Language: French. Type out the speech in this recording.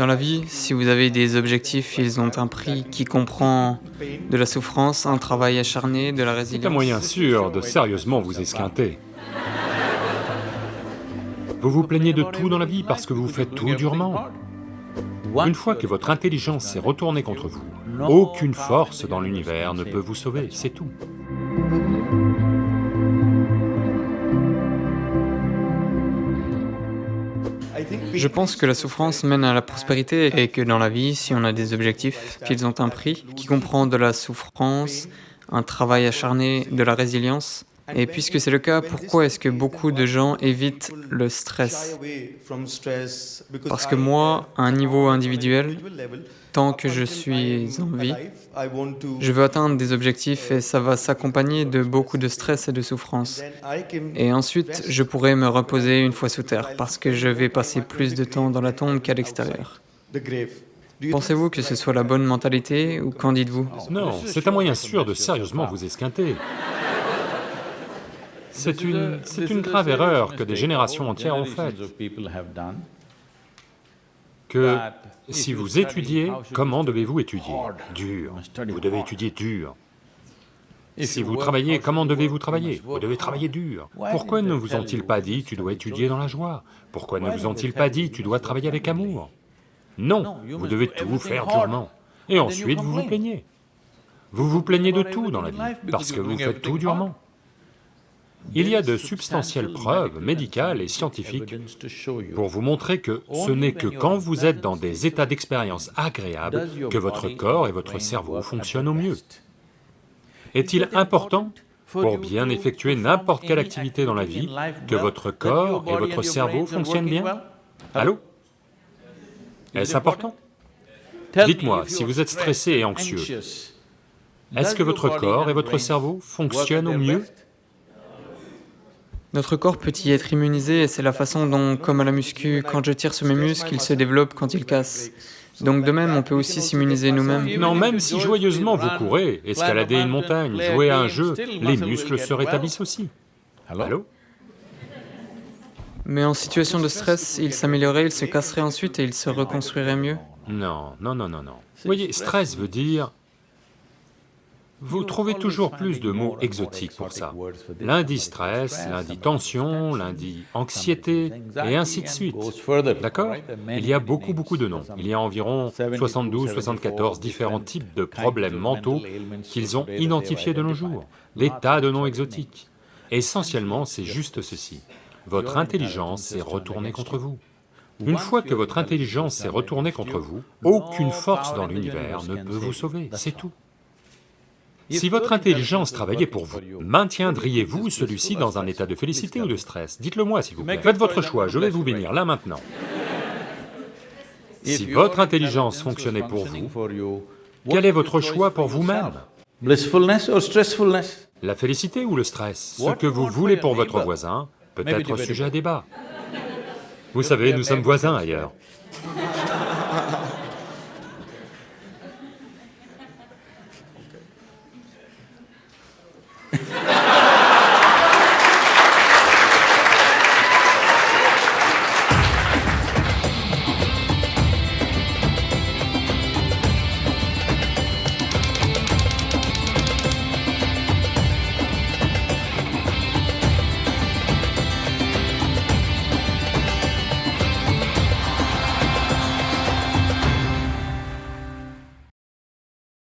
Dans la vie, si vous avez des objectifs, ils ont un prix qui comprend de la souffrance, un travail acharné, de la C'est un résilience. moyen sûr de sérieusement vous esquinter. Vous vous plaignez de tout dans la vie parce que vous faites tout durement. Une fois que votre intelligence s'est retournée contre vous, aucune force dans l'univers ne peut vous sauver, c'est tout. Je pense que la souffrance mène à la prospérité et que dans la vie, si on a des objectifs, qu'ils ont un prix qui comprend de la souffrance, un travail acharné, de la résilience. Et puisque c'est le cas, pourquoi est-ce que beaucoup de gens évitent le stress? Parce que moi, à un niveau individuel, tant que je suis en vie, je veux atteindre des objectifs et ça va s'accompagner de beaucoup de stress et de souffrance. Et ensuite, je pourrai me reposer une fois sous terre parce que je vais passer plus de temps dans la tombe qu'à l'extérieur. Pensez-vous que ce soit la bonne mentalité ou qu'en dites-vous? Non, c'est un moyen sûr de sérieusement vous esquinter. C'est une, grave erreur que des générations entières ont faite, que si vous étudiez, comment devez-vous étudier? Dur. Vous devez étudier dur. Si vous travaillez, comment devez-vous travailler? Vous devez travailler dur. Pourquoi ne vous ont-ils pas dit, tu dois étudier dans la joie? Pourquoi ne vous ont-ils pas dit, tu dois travailler avec amour? Non, vous devez tout faire durement. Et ensuite, vous vous plaignez. Vous vous plaignez de tout dans la vie, parce que vous faites tout durement. Il y a de substantielles preuves médicales et scientifiques pour vous montrer que ce n'est que quand vous êtes dans des états d'expérience agréables que votre corps et votre cerveau fonctionnent au mieux. Est-il important, pour bien effectuer n'importe quelle activité dans la vie, que votre corps et votre cerveau fonctionnent bien? Allô? Est-ce important? Dites-moi, si vous êtes stressé et anxieux, est-ce que votre corps et votre cerveau fonctionnent au mieux? Notre corps peut y être immunisé et c'est la façon dont, comme à la muscu, quand je tire sur mes muscles, ils se développent quand ils cassent. Donc de même, on peut aussi s'immuniser nous-mêmes. Non, même si joyeusement vous courez, escaladez une montagne, jouez à un jeu, les muscles se rétablissent aussi. Allô Mais en situation de stress, ils s'amélioreraient, ils se casseraient ensuite et ils se reconstruiraient mieux. Non, non, non, non, non. Voyez, stress veut dire... Vous trouvez toujours plus de mots exotiques pour ça. L'un dit stress, l'un dit tension, l'un dit anxiété, et ainsi de suite. D'accord? Il y a beaucoup, beaucoup de noms. Il y a environ 72, 74 différents types de problèmes mentaux qu'ils ont identifiés de nos jours. Des tas de noms exotiques. Essentiellement, c'est juste ceci. Votre intelligence s'est retournée contre vous. Une fois que votre intelligence s'est retournée contre vous, aucune force dans l'univers ne peut vous sauver, c'est tout. Si votre intelligence travaillait pour vous, maintiendriez-vous celui-ci dans un état de félicité ou de stress? Dites-le moi s'il vous plaît. Faites votre choix, je vais vous bénir là maintenant. Si votre intelligence fonctionnait pour vous, quel est votre choix pour vous-même Blissfulness or stressfulness? La félicité ou le stress? Ce que vous voulez pour votre voisin peut être sujet à débat. Vous savez, nous sommes voisins ailleurs.